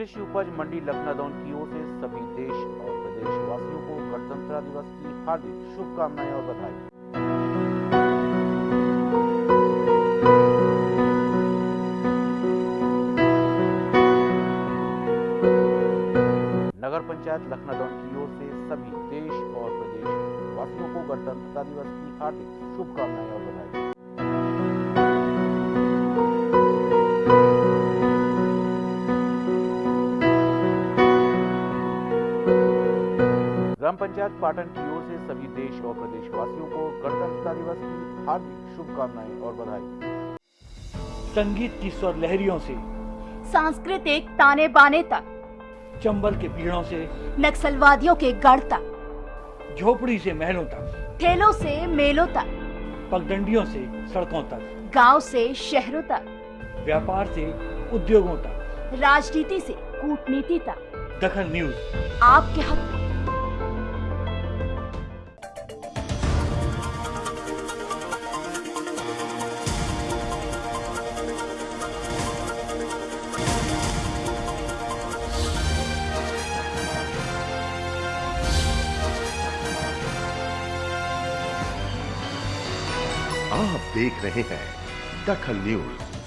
उपज मंडी लखनादौन की ओर से सभी देश और प्रदेशवासियों को गणतंत्र दिवस की हार्दिक शुभकामनाएँ और बधाई। नगर पंचायत लखनादौन की ओर से सभी देश और प्रदेश वासियों को गणतंत्रता दिवस की हार्दिक शुभकामनाएँ और बधाई। ग्राम पंचायत पाटन की ओर से सभी देश और प्रदेशवासियों को गणतंत्रता दिवस की हार्दिक शुभकामनाएँ और बधाई। संगीत की स्वर लहरियों से सांस्कृतिक ताने बाने तक चंबल के पीड़ों से नक्सलवादियों के गढ़ तक झोपड़ी से महलों तक ठेलों से मेलों तक पगडंडियों से सड़कों तक गाँव से शहरों तक व्यापार से उद्योगों तक। राजनीति से कूटनीति तक। दखल न्यूज़। आपके हक आप देख रहे हैं दखल न्यूज़।